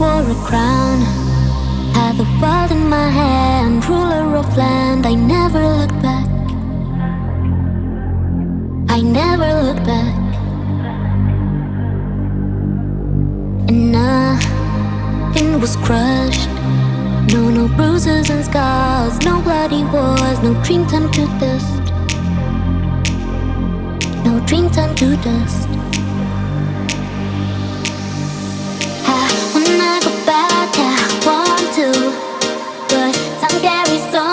wore a crown. Had the world in my hand Ruler of land. I never look back. I never look back. And nothing was crushed. No, no bruises and scars. No bloody wars. No dream turned to dust. No dream turned to dust. but time carries on.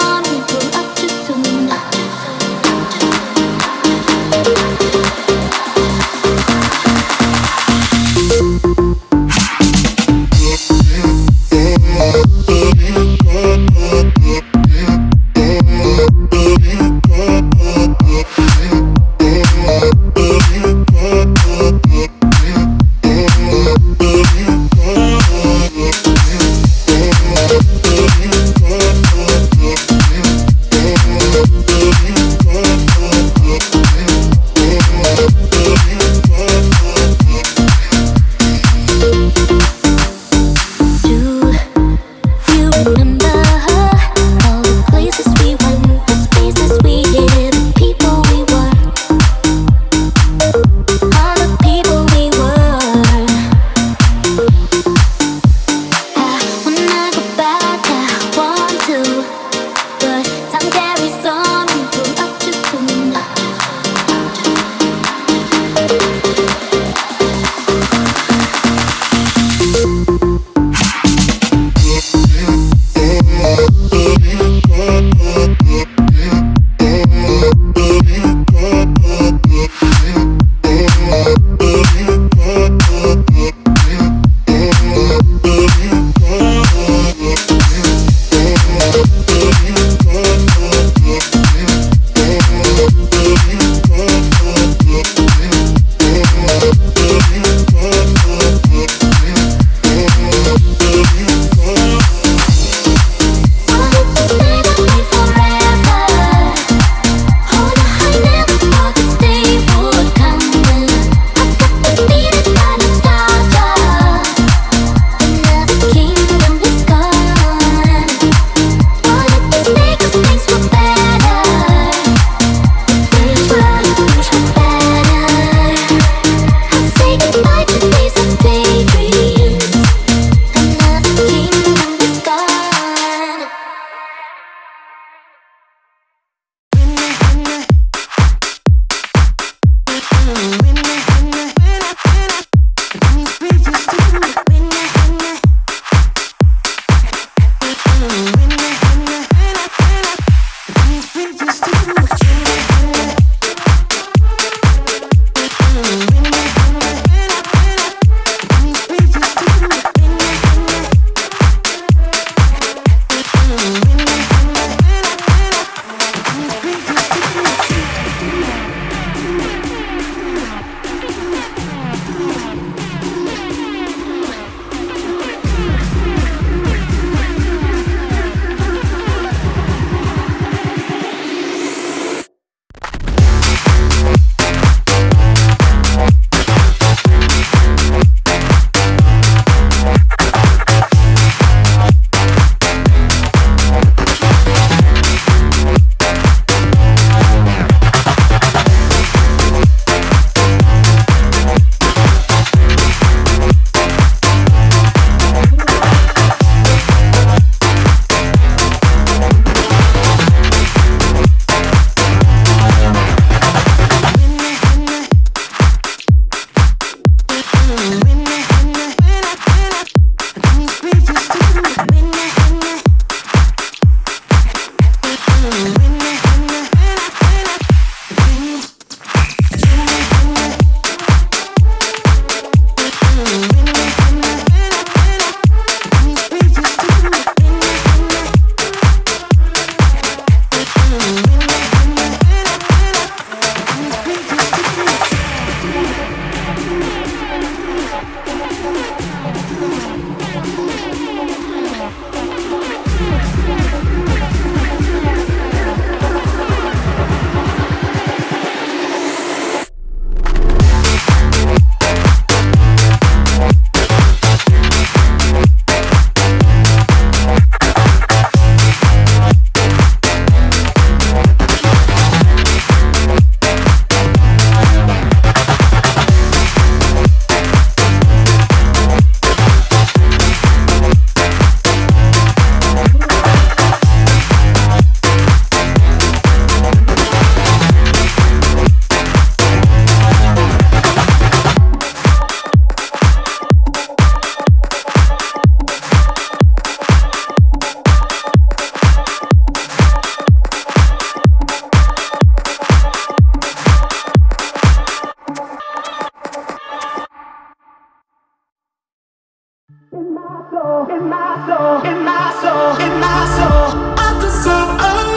soul, in my soul, in my soul, in my soul. I deserve a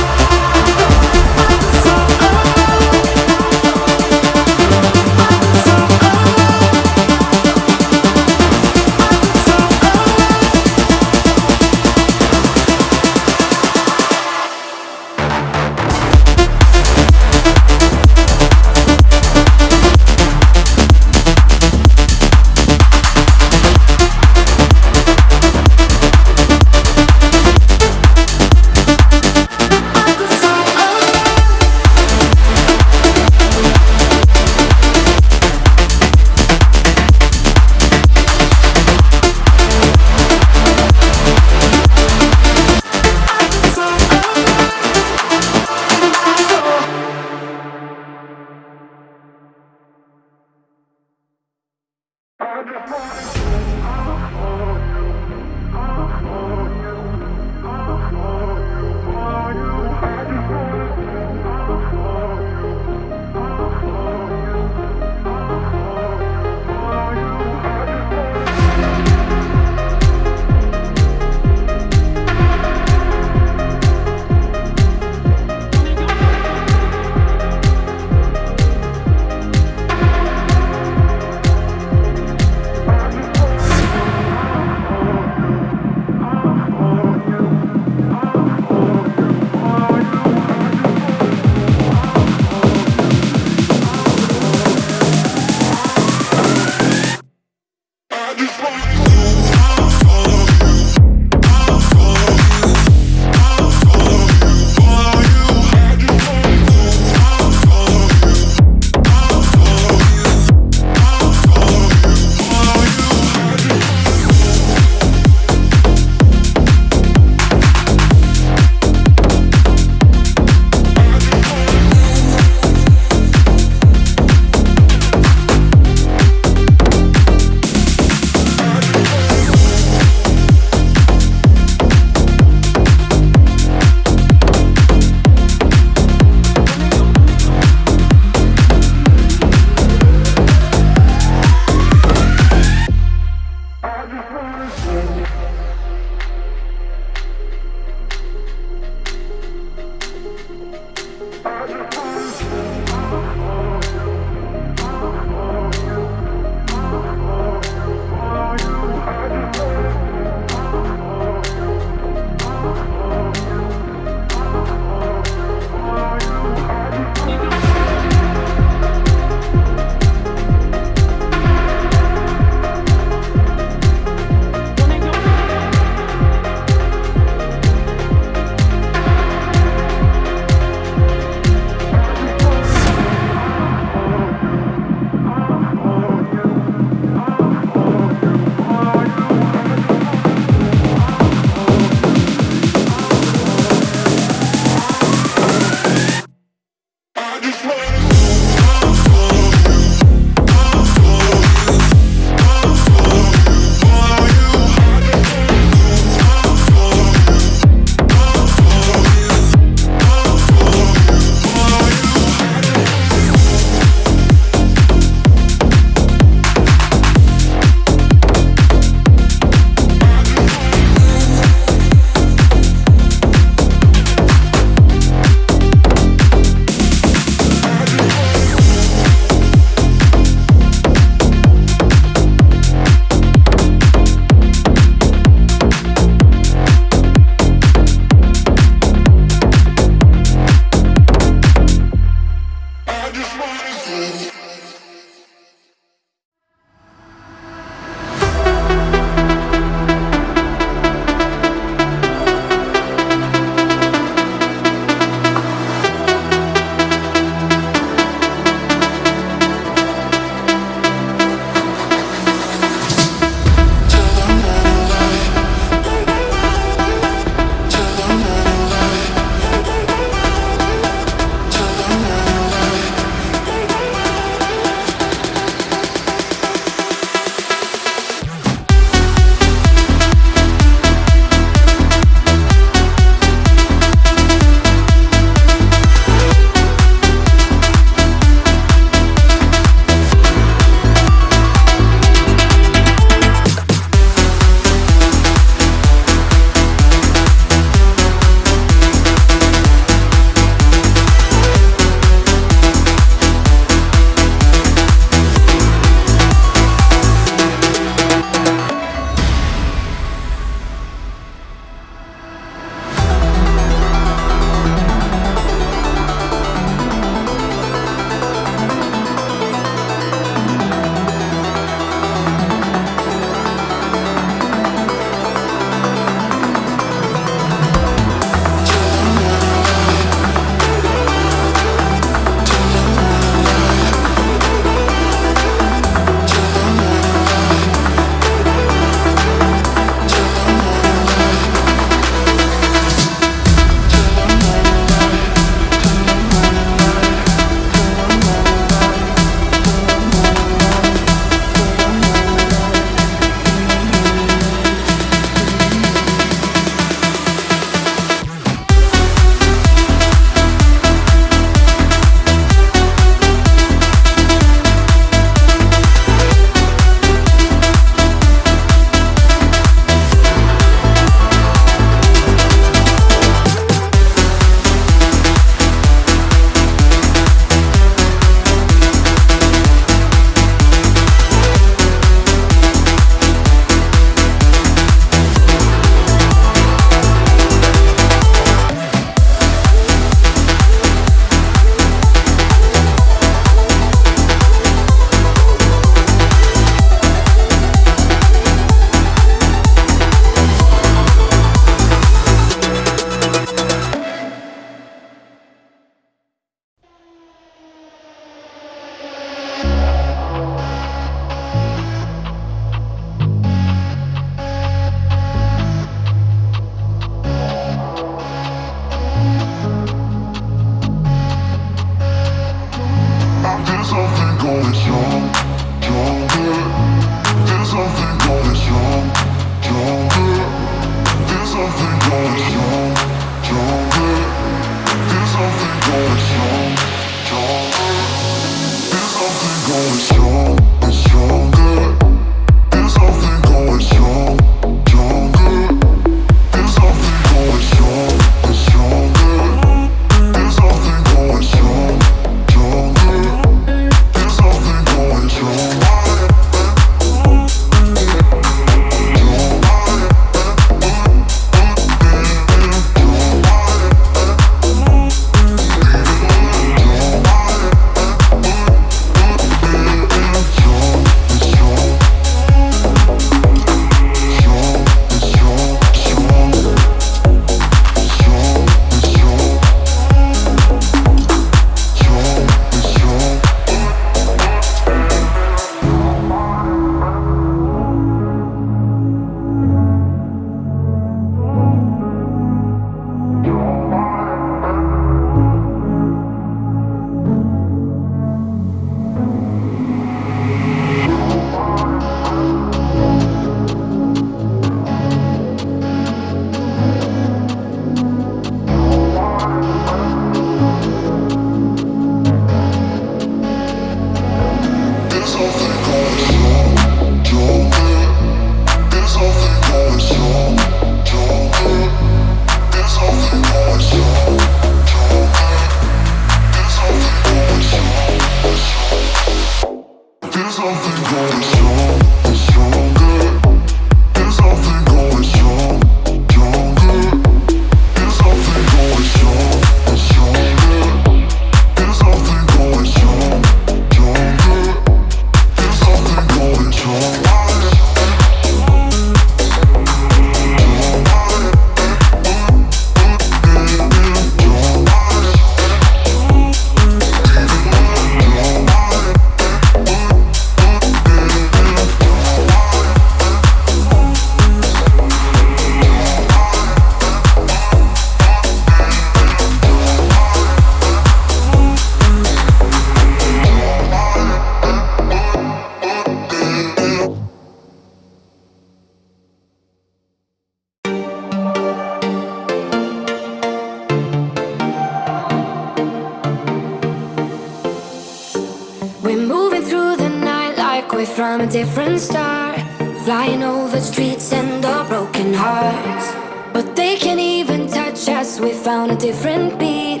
on a different beat.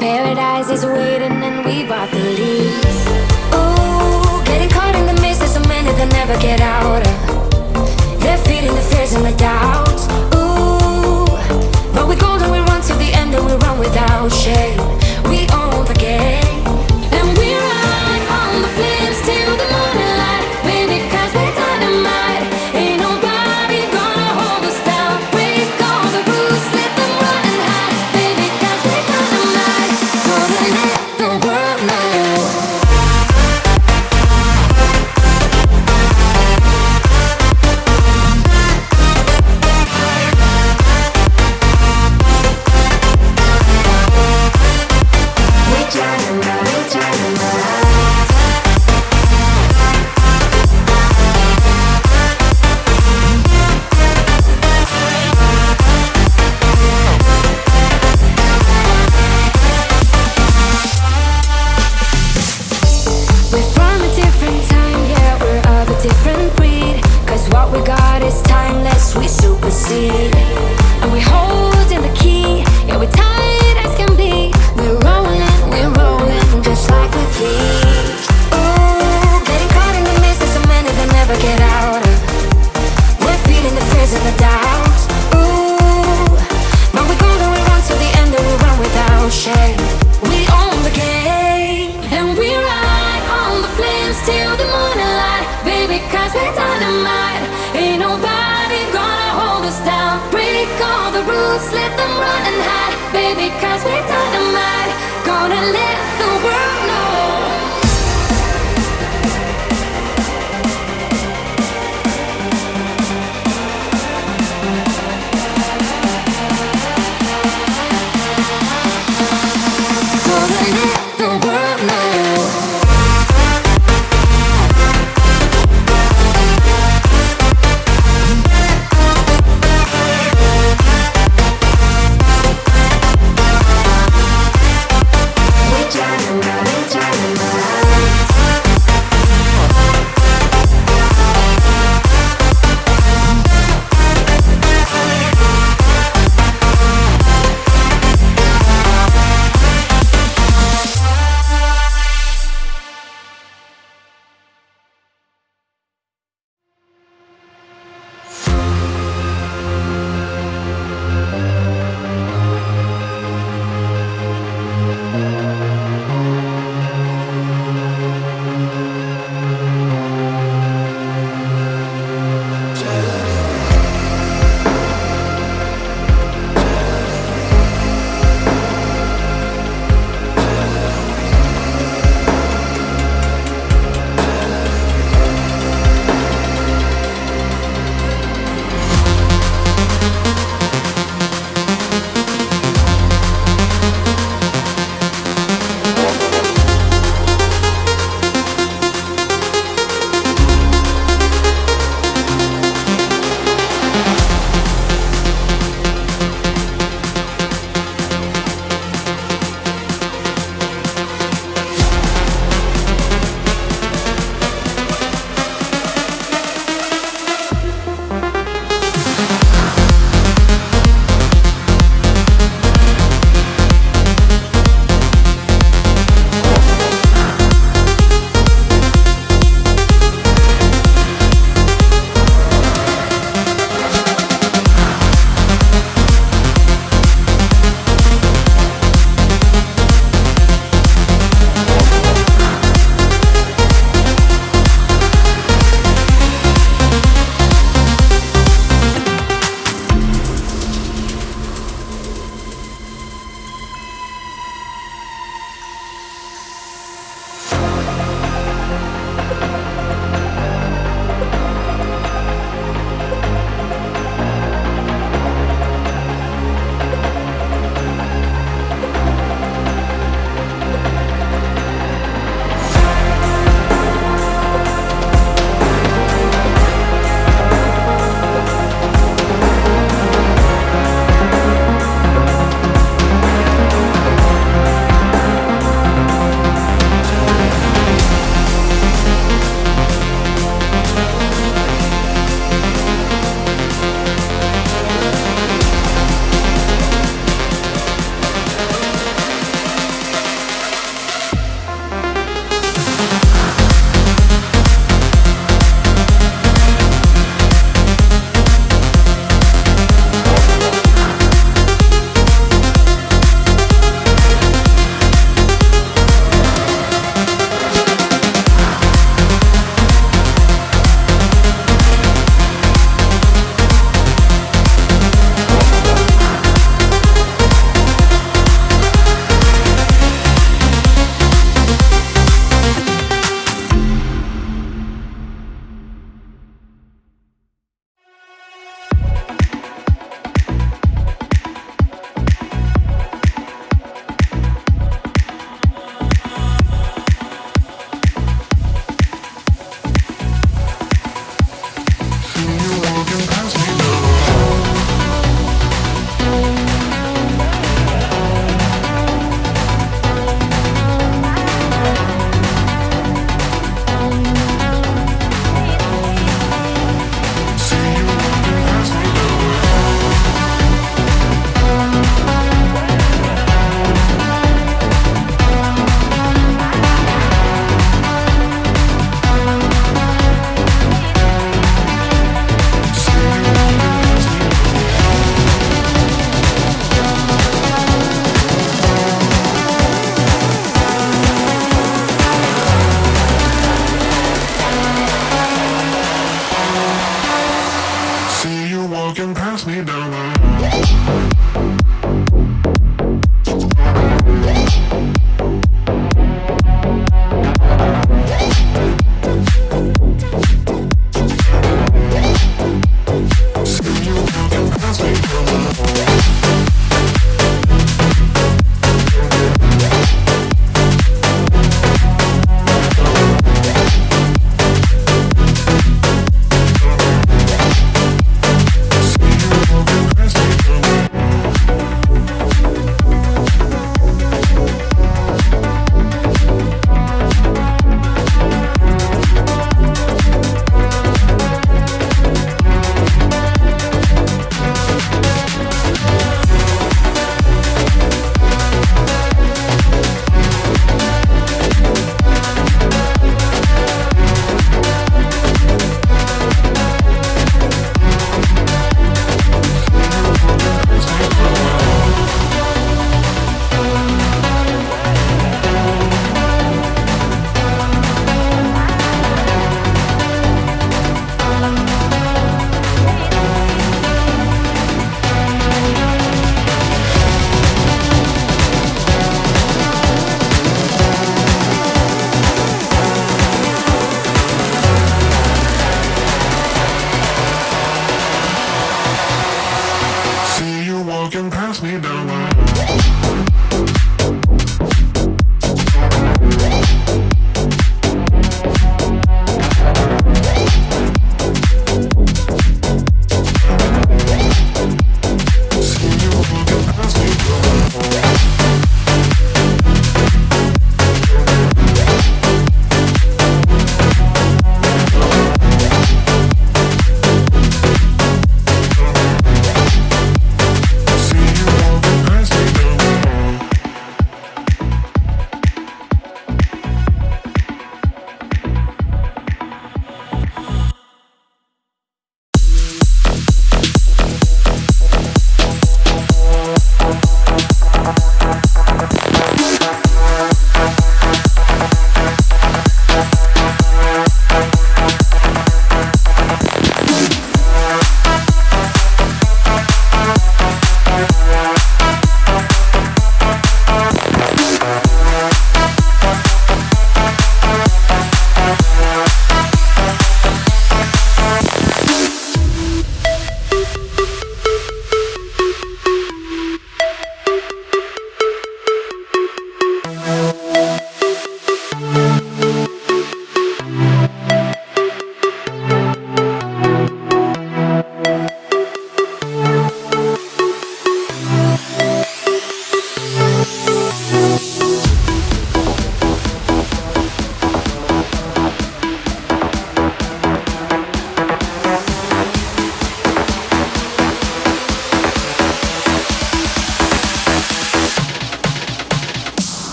Paradise is waiting and we bought the lease. Ooh, getting caught in the mist, there's so many that never get out They're feeding the fears and the doubts. Ooh, but we're golden, we run to the end and we run without shame.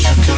Chuck